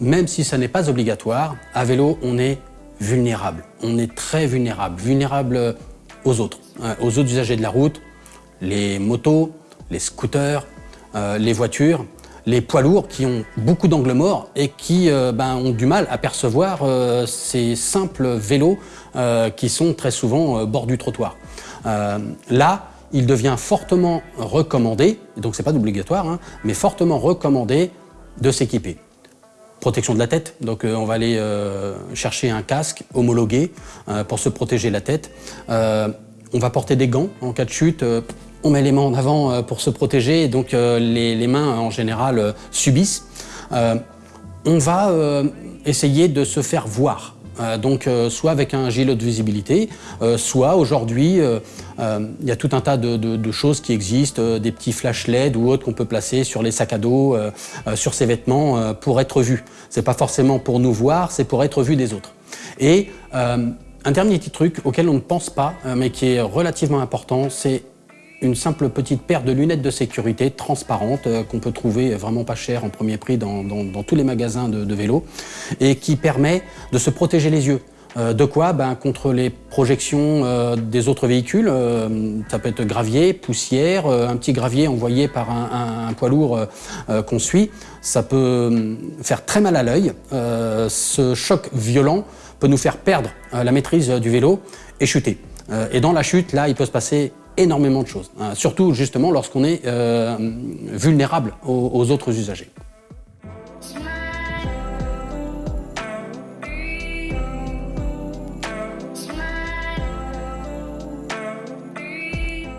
Même si ça n'est pas obligatoire, à vélo, on est vulnérable. On est très vulnérable. Vulnérable aux autres, hein, aux autres usagers de la route, les motos, les scooters, euh, les voitures, les poids lourds qui ont beaucoup d'angles morts et qui euh, ben, ont du mal à percevoir euh, ces simples vélos qui sont très souvent bord du trottoir. là, il devient fortement recommandé, donc c'est pas obligatoire, hein, mais fortement recommandé de s'équiper. Protection de la tête, donc on va aller chercher un casque homologué pour se protéger la tête. on va porter des gants en cas de chute, on met les mains en avant euh, pour se protéger et donc euh, les, mains en général euh, subissent. on va essayer de se faire voir. Donc soit avec un gilet de visibilité, soit aujourd'hui, il y a tout un tas de, choses qui existent, des petits flash LED ou autres qu'on peut placer sur les sacs à dos, sur ses vêtements pour être vu. C'est pas forcément pour nous voir, c'est pour être vu des autres. Et un dernier petit truc auquel on ne pense pas, mais qui est relativement important, c'est une simple petite paire de lunettes de sécurité transparentes euh, qu'on peut trouver vraiment pas cher en premier prix dans, tous les magasins de, de vélos et qui permet de se protéger les yeux. Euh, de quoi? Ben, Contre les projections euh, des autres véhicules, ça peut être gravier, poussière, un petit gravier envoyé par un, poids lourd qu'on suit, ça peut hum, faire très mal à l'œil. ce choc violent peut nous faire perdre la maîtrise du vélo et chuter. et dans la chute, là, il peut se passer énormément de choses, hein, surtout justement lorsqu'on est euh, vulnérable aux autres usagers.